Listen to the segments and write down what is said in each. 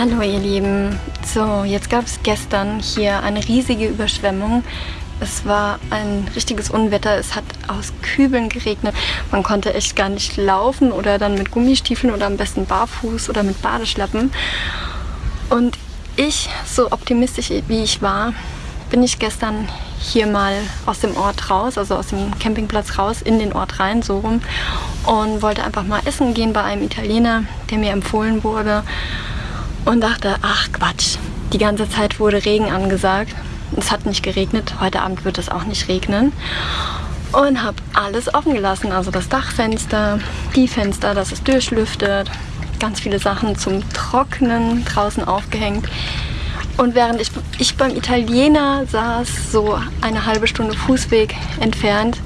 Hallo ihr Lieben. So, jetzt gab es gestern hier eine riesige Überschwemmung. Es war ein richtiges Unwetter. Es hat aus Kübeln geregnet. Man konnte echt gar nicht laufen oder dann mit Gummistiefeln oder am besten barfuß oder mit Badeschlappen. Und ich, so optimistisch wie ich war, bin ich gestern hier mal aus dem Ort raus, also aus dem Campingplatz raus, in den Ort rein, so rum. Und wollte einfach mal essen gehen bei einem Italiener, der mir empfohlen wurde und dachte, ach Quatsch, die ganze Zeit wurde Regen angesagt. Es hat nicht geregnet, heute Abend wird es auch nicht regnen. Und habe alles offen gelassen, also das Dachfenster, die Fenster, dass es durchlüftet, ganz viele Sachen zum Trocknen draußen aufgehängt. Und während ich, ich beim Italiener saß, so eine halbe Stunde Fußweg entfernt,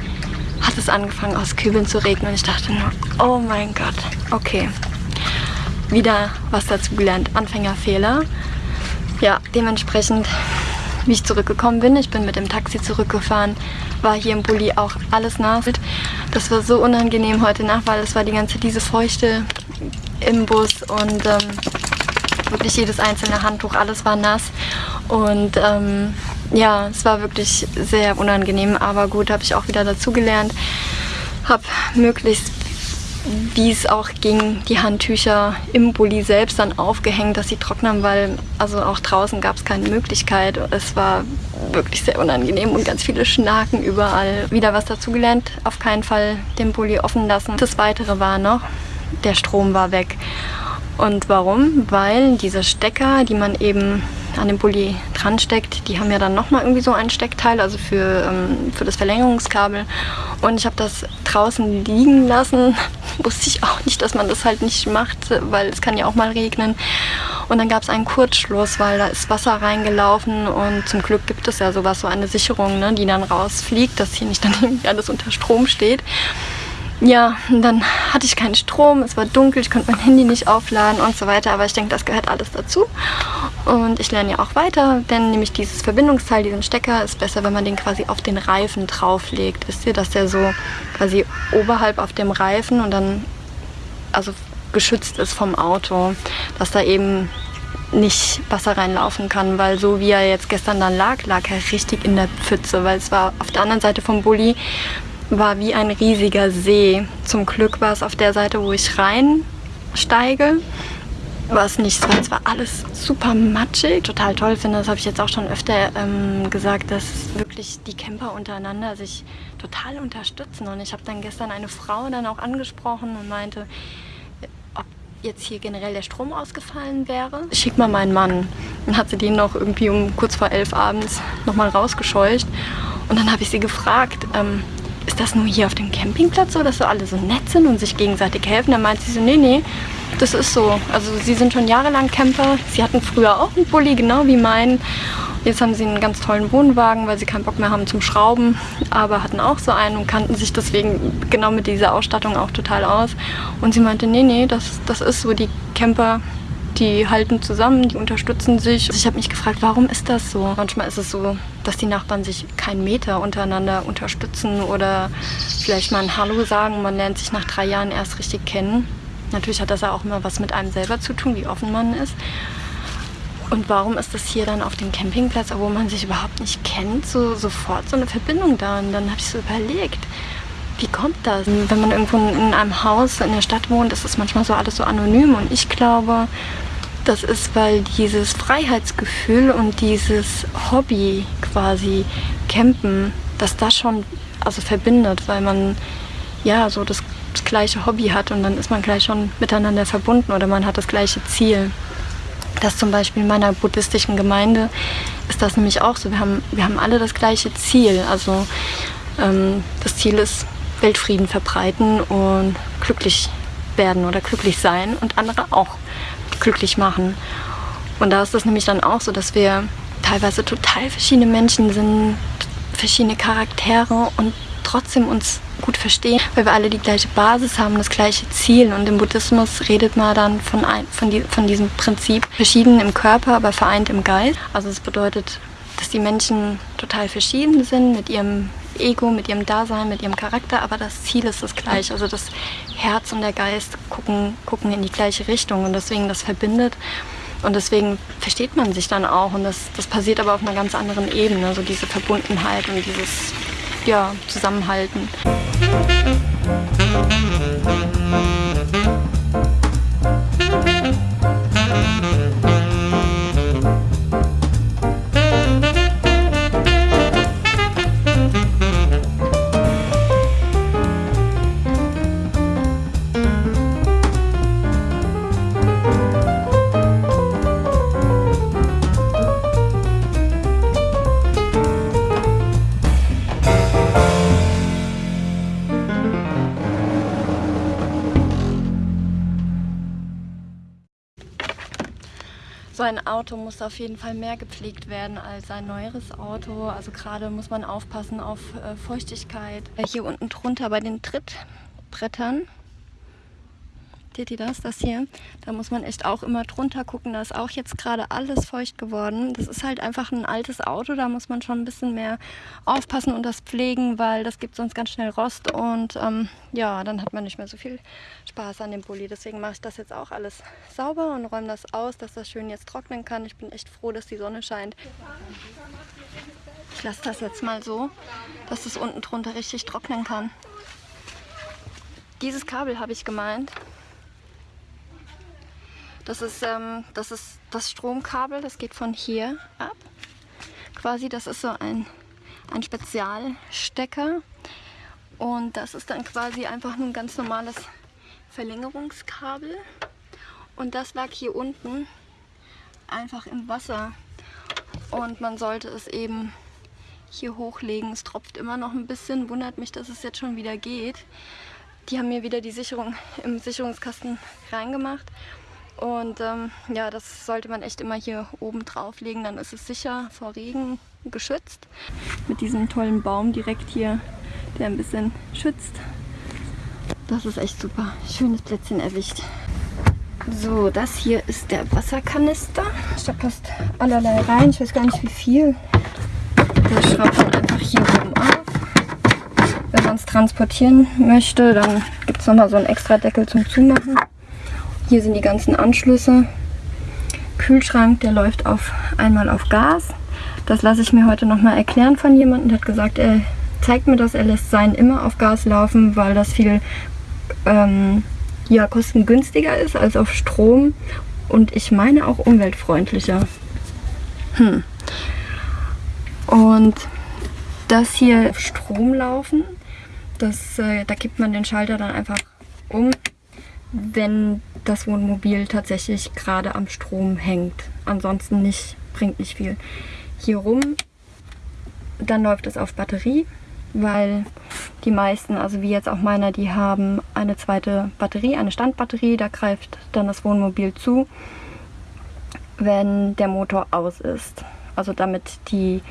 hat es angefangen aus Kübeln zu regnen. Und ich dachte nur, oh mein Gott, okay, wieder was dazu gelernt. Anfängerfehler. Ja, dementsprechend, wie ich zurückgekommen bin, ich bin mit dem Taxi zurückgefahren, war hier im Bulli auch alles nass. Das war so unangenehm heute Nacht, weil es war die ganze diese Feuchte im Bus und ähm, wirklich jedes einzelne Handtuch, alles war nass. Und ähm, ja, es war wirklich sehr unangenehm, aber gut, habe ich auch wieder dazugelernt. Habe möglichst wie es auch ging, die Handtücher im Bulli selbst dann aufgehängt, dass sie trocknen, weil also auch draußen gab es keine Möglichkeit. Es war wirklich sehr unangenehm und ganz viele Schnaken überall. Wieder was dazugelernt, auf keinen Fall den Bulli offen lassen. Das Weitere war noch, der Strom war weg. Und warum? Weil diese Stecker, die man eben an dem Bulli dran steckt, die haben ja dann nochmal irgendwie so ein Steckteil, also für, ähm, für das Verlängerungskabel. Und ich habe das draußen liegen lassen. Wusste ich auch nicht, dass man das halt nicht macht, weil es kann ja auch mal regnen. Und dann gab es einen Kurzschluss, weil da ist Wasser reingelaufen und zum Glück gibt es ja sowas, so eine Sicherung, ne, die dann rausfliegt, dass hier nicht dann irgendwie alles unter Strom steht. Ja, und dann hatte ich keinen Strom, es war dunkel, ich konnte mein Handy nicht aufladen und so weiter, aber ich denke, das gehört alles dazu. Und ich lerne ja auch weiter, denn nämlich dieses Verbindungsteil, diesen Stecker, ist besser, wenn man den quasi auf den Reifen drauflegt. Wisst ihr, dass der so quasi oberhalb auf dem Reifen und dann also geschützt ist vom Auto, dass da eben nicht Wasser reinlaufen kann, weil so wie er jetzt gestern dann lag, lag er richtig in der Pfütze, weil es war auf der anderen Seite vom Bulli war wie ein riesiger See. Zum Glück war es auf der Seite, wo ich reinsteige, war es nicht so. Es war alles super matschig. Total toll finde, das habe ich jetzt auch schon öfter ähm, gesagt, dass wirklich die Camper untereinander sich total unterstützen. Und ich habe dann gestern eine Frau dann auch angesprochen und meinte, ob jetzt hier generell der Strom ausgefallen wäre. Schick mal meinen Mann. Dann hat sie den noch irgendwie um kurz vor elf abends nochmal rausgescheucht. Und dann habe ich sie gefragt, ähm, ist das nur hier auf dem Campingplatz so, dass so alle so nett sind und sich gegenseitig helfen? Dann meint sie so, nee, nee, das ist so. Also sie sind schon jahrelang Camper. Sie hatten früher auch einen Bulli, genau wie meinen. Jetzt haben sie einen ganz tollen Wohnwagen, weil sie keinen Bock mehr haben zum Schrauben, aber hatten auch so einen und kannten sich deswegen genau mit dieser Ausstattung auch total aus. Und sie meinte, nee, nee, das, das ist so, die Camper die halten zusammen, die unterstützen sich. Ich habe mich gefragt, warum ist das so? Manchmal ist es so, dass die Nachbarn sich keinen Meter untereinander unterstützen oder vielleicht mal ein Hallo sagen. Man lernt sich nach drei Jahren erst richtig kennen. Natürlich hat das ja auch immer was mit einem selber zu tun, wie offen man ist. Und warum ist das hier dann auf dem Campingplatz, obwohl man sich überhaupt nicht kennt, so sofort so eine Verbindung da? Und dann habe ich so überlegt, wie kommt das? Wenn man irgendwo in einem Haus in der Stadt wohnt, ist es manchmal so alles so anonym. Und ich glaube, das ist, weil dieses Freiheitsgefühl und dieses Hobby quasi Campen, dass das schon also verbindet, weil man ja so das, gleiche Hobby hat und dann ist man gleich schon miteinander verbunden oder man hat das gleiche Ziel. Das zum Beispiel in meiner buddhistischen Gemeinde ist das nämlich auch so. Wir haben, wir haben alle das gleiche Ziel. Also ähm, das Ziel ist Weltfrieden verbreiten und glücklich werden oder glücklich sein und andere auch glücklich machen. Und da ist es nämlich dann auch so, dass wir teilweise total verschiedene Menschen sind, verschiedene Charaktere und trotzdem uns gut verstehen, weil wir alle die gleiche Basis haben, das gleiche Ziel. Und im Buddhismus redet man dann von, ein, von, die, von diesem Prinzip, verschieden im Körper, aber vereint im Geist. Also es bedeutet, dass die Menschen total verschieden sind mit ihrem Ego, mit ihrem Dasein, mit ihrem Charakter, aber das Ziel ist das gleiche. Also das Herz und der Geist gucken, gucken in die gleiche Richtung und deswegen das verbindet. Und deswegen versteht man sich dann auch. Und das, das passiert aber auf einer ganz anderen Ebene. So diese Verbundenheit und dieses ja, Zusammenhalten. So ein Auto muss auf jeden Fall mehr gepflegt werden als ein neueres Auto. Also gerade muss man aufpassen auf äh, Feuchtigkeit. Hier unten drunter bei den Trittbrettern Seht ihr das? Das hier. Da muss man echt auch immer drunter gucken. Da ist auch jetzt gerade alles feucht geworden. Das ist halt einfach ein altes Auto. Da muss man schon ein bisschen mehr aufpassen und das pflegen, weil das gibt sonst ganz schnell Rost. Und ähm, ja, dann hat man nicht mehr so viel Spaß an dem Bulli. Deswegen mache ich das jetzt auch alles sauber und räume das aus, dass das schön jetzt trocknen kann. Ich bin echt froh, dass die Sonne scheint. Ich lasse das jetzt mal so, dass es unten drunter richtig trocknen kann. Dieses Kabel habe ich gemeint. Das ist, ähm, das ist das Stromkabel, das geht von hier ab. Quasi, das ist so ein, ein Spezialstecker. Und das ist dann quasi einfach nur ein ganz normales Verlängerungskabel. Und das lag hier unten einfach im Wasser. Und man sollte es eben hier hochlegen. Es tropft immer noch ein bisschen. Wundert mich, dass es jetzt schon wieder geht. Die haben mir wieder die Sicherung im Sicherungskasten reingemacht. Und ähm, ja, das sollte man echt immer hier oben drauflegen, dann ist es sicher vor Regen geschützt. Mit diesem tollen Baum direkt hier, der ein bisschen schützt. Das ist echt super. Schönes Plätzchen erwischt. So, das hier ist der Wasserkanister. Da passt allerlei rein. Ich weiß gar nicht wie viel. Das schraubt man einfach hier oben auf. Wenn man es transportieren möchte, dann gibt es nochmal so einen extra Deckel zum Zumachen. Hier sind die ganzen Anschlüsse. Kühlschrank, der läuft auf einmal auf Gas. Das lasse ich mir heute nochmal erklären von jemandem. Der hat gesagt, er zeigt mir das, er lässt seinen immer auf Gas laufen, weil das viel ähm, ja, kostengünstiger ist als auf Strom und ich meine auch umweltfreundlicher. Hm. Und das hier auf Strom laufen, das, äh, da gibt man den Schalter dann einfach um, wenn das Wohnmobil tatsächlich gerade am Strom hängt. Ansonsten nicht, bringt nicht viel. Hier rum, dann läuft es auf Batterie, weil die meisten, also wie jetzt auch meiner, die haben eine zweite Batterie, eine Standbatterie, da greift dann das Wohnmobil zu, wenn der Motor aus ist. Also damit die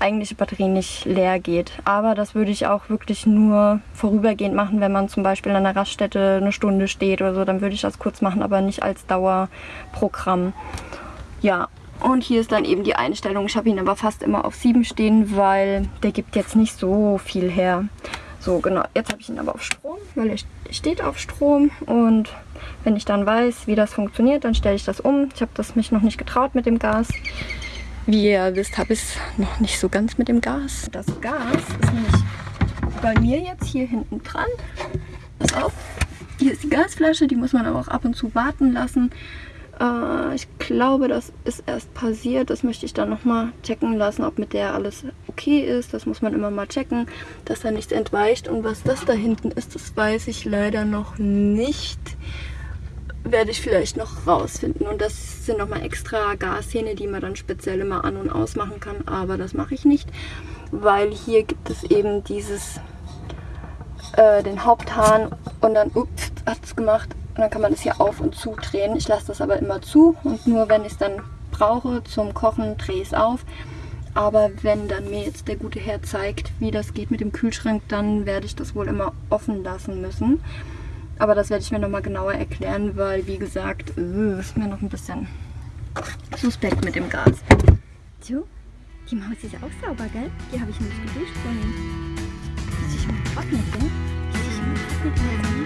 eigentliche Batterie nicht leer geht. Aber das würde ich auch wirklich nur vorübergehend machen, wenn man zum Beispiel an einer Raststätte eine Stunde steht oder so. Dann würde ich das kurz machen, aber nicht als Dauerprogramm. Ja, und hier ist dann eben die Einstellung. Ich habe ihn aber fast immer auf 7 stehen, weil der gibt jetzt nicht so viel her. So, genau. Jetzt habe ich ihn aber auf Strom, weil er steht auf Strom. Und wenn ich dann weiß, wie das funktioniert, dann stelle ich das um. Ich habe das mich noch nicht getraut mit dem Gas. Wie ihr wisst, habe ich es noch nicht so ganz mit dem Gas. Das Gas ist nämlich bei mir jetzt hier hinten dran. Pass auf, hier ist die Gasflasche, die muss man aber auch ab und zu warten lassen. Äh, ich glaube, das ist erst passiert. Das möchte ich dann nochmal checken lassen, ob mit der alles okay ist. Das muss man immer mal checken, dass da nichts entweicht. Und was das da hinten ist, das weiß ich leider noch nicht werde ich vielleicht noch rausfinden. Und das sind nochmal extra Gashähne, die man dann speziell immer an- und ausmachen kann. Aber das mache ich nicht, weil hier gibt es eben dieses, äh, den Haupthahn und dann, ups, hat es gemacht. Und dann kann man das hier auf und zu drehen. Ich lasse das aber immer zu und nur wenn ich es dann brauche zum Kochen, drehe ich es auf. Aber wenn dann mir jetzt der gute Herr zeigt, wie das geht mit dem Kühlschrank, dann werde ich das wohl immer offen lassen müssen. Aber das werde ich mir nochmal genauer erklären, weil wie gesagt, äh, ist mir noch ein bisschen suspekt mit dem Gas. So, die Maus ist ja auch sauber, gell? Die habe ich nicht geduscht vorhin. Muss ich mal trocknen, gell? Muss ich mal trocknen.